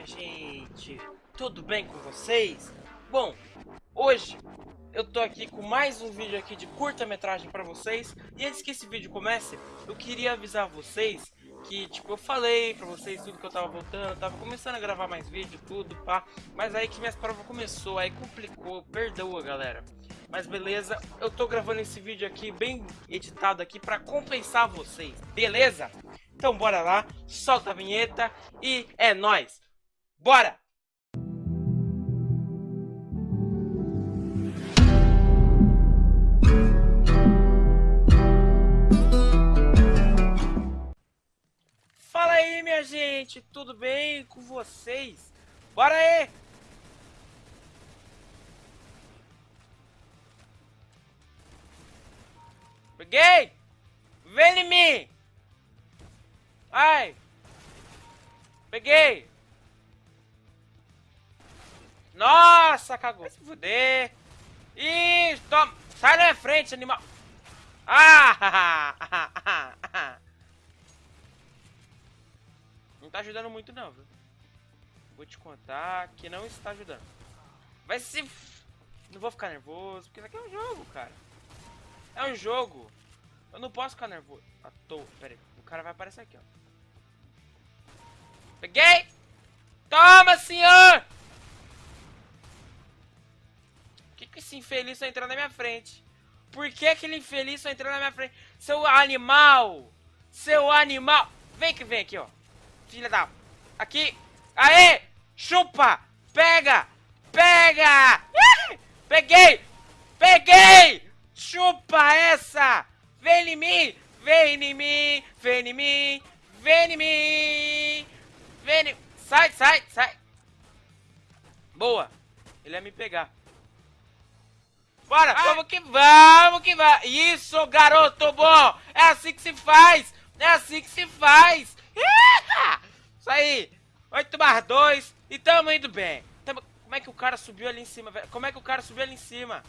minha gente? Tudo bem com vocês? Bom, hoje eu tô aqui com mais um vídeo aqui de curta-metragem pra vocês E antes que esse vídeo comece, eu queria avisar vocês que, tipo, eu falei pra vocês tudo que eu tava voltando Tava começando a gravar mais vídeo, tudo, pá Mas aí que minhas provas começou, aí complicou, perdoa galera mas beleza, eu tô gravando esse vídeo aqui bem editado aqui pra compensar vocês, beleza? Então bora lá, solta a vinheta e é nóis! Bora! Fala aí minha gente, tudo bem com vocês? Bora aí! Peguei! Vem em mim! Ai! Peguei! Nossa, cagou. Vai se fuder. Ih, toma. Sai da frente, animal. Ah! Não tá ajudando muito não, viu? Vou te contar que não está ajudando. Vai se... Não vou ficar nervoso, porque isso aqui é um jogo, cara. É um jogo. Eu não posso ficar nervoso. À toa. Pera aí. O cara vai aparecer aqui, ó. Peguei! Toma, senhor! Que, que esse infeliz só entrou na minha frente? Por que aquele infeliz só entrou na minha frente? Seu animal! Seu animal! Vem que vem aqui, ó. Filha da... Aqui! Aê! Chupa! Pega! Pega! Peguei! Peguei! Chupa essa! Vem em mim! Vem em mim! Vem em mim! Vem em mim! Vem! Sai, sai, sai! Boa! Ele ia me pegar. Bora! Vamos que vamos que vai! Isso, garoto bom! É assim que se faz! É assim que se faz! Isso aí! 8 mais 2 e tamo indo bem. Tamo... Como é que o cara subiu ali em cima, velho? Como é que o cara subiu ali em cima?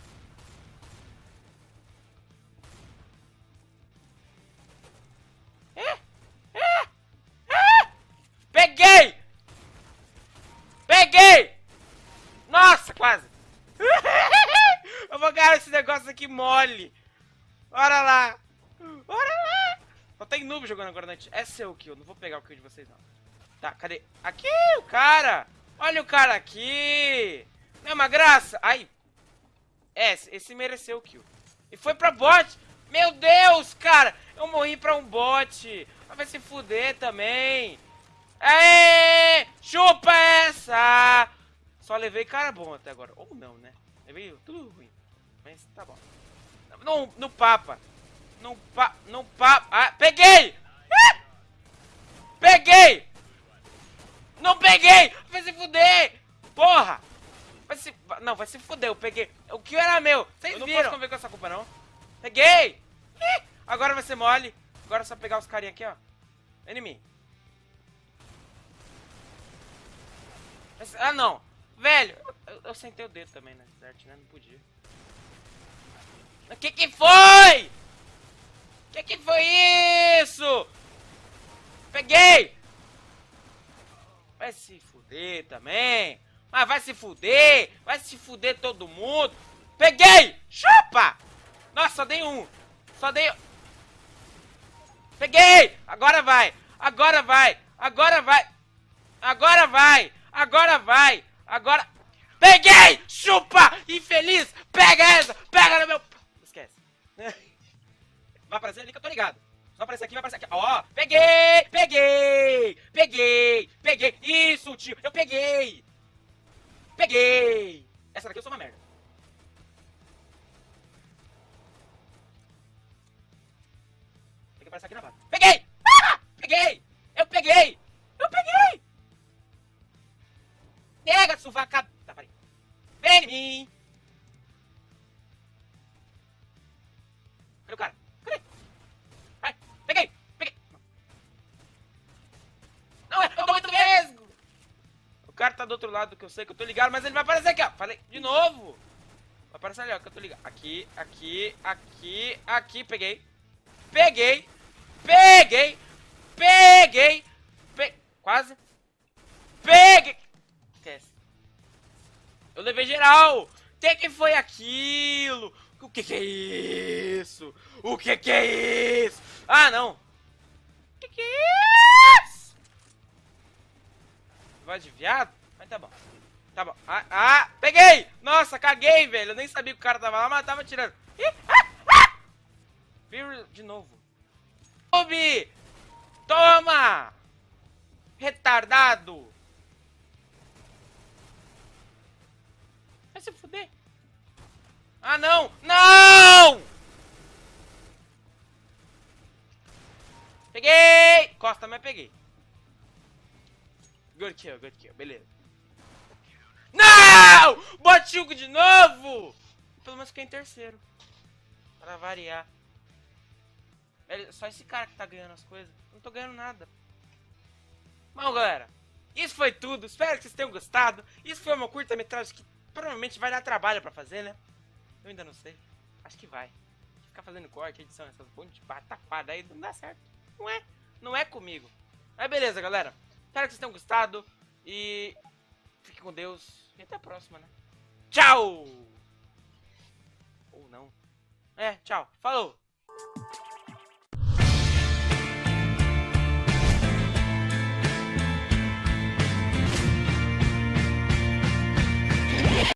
Aqui mole. Bora lá. Bora lá. Só tem noob jogando agora na É seu kill. Não vou pegar o kill de vocês, não. Tá, cadê? Aqui, o cara. Olha o cara aqui. Não é uma graça? Ai. É, esse mereceu o kill. E foi pra bot. Meu Deus, cara. Eu morri pra um bot. Vai se fuder também. Aê! Chupa essa! Só levei cara bom até agora. Ou não, né? Levei tudo ruim. Mas tá bom. No, no papa. No pa... No papa... Ah, peguei! Ah! Peguei! Não peguei! Vai se fuder! Porra! Vai se... Não, vai se fuder, eu peguei. O que era meu? Vocês viram? Eu não posso conviver com essa culpa, não. Peguei! Agora vai ser mole. Agora é só pegar os carinha aqui, ó. Enemy. Ah, não. Velho, eu, eu sentei o dedo também, né? Certo, né? Não podia. O que que foi? O que que foi isso? Peguei! Vai se fuder também. Mas vai se fuder. Vai se fuder todo mundo. Peguei! Chupa! Nossa, só dei um. Só dei... Peguei! Agora vai. Agora vai. Agora vai. Agora vai. Agora vai. Agora... Peguei! Chupa! Aqui, vai aparecer aqui. Ó, peguei, peguei, peguei, peguei. Isso, tio, eu peguei. Peguei. Essa daqui eu sou uma merda. Tem que aparecer aqui na. Peguei! Ah! Peguei! Eu peguei! Eu peguei! Pega, suvaca... do outro lado que eu sei que eu tô ligado, mas ele vai aparecer aqui, ó. Falei, de novo. Vai aparecer ali, ó, que eu tô ligado. Aqui, aqui, aqui, aqui. Peguei. Peguei. Peguei. Peguei. Pe... Quase. Peguei. Esquece. Eu levei geral. O que foi aquilo? O que que é isso? O que que é isso? Ah, não. O que que é isso? Vai de viado? Tá bom. Tá bom. Ah, ah, peguei! Nossa, caguei, velho. Eu nem sabia que o cara tava lá, mas tava tirando. Ih, ah, ah! De novo. Ubi! Toma! Retardado! Vai se fuder. Ah, não! Não! Peguei! Costa, mas peguei. Good kill, good kill. Beleza. Não! De novo! Pelo menos fiquei em terceiro. Pra variar. Só esse cara que tá ganhando as coisas. Não tô ganhando nada. Bom, galera. Isso foi tudo. Espero que vocês tenham gostado. Isso foi uma curta-metragem que provavelmente vai dar trabalho pra fazer, né? Eu ainda não sei. Acho que vai. Ficar fazendo corte, edição, essas pontes de pataquada aí não dá certo. Não é. Não é comigo. Mas beleza, galera. Espero que vocês tenham gostado. E fique com Deus. E até a próxima, né? Tchau! Ou não. É, tchau. Falou!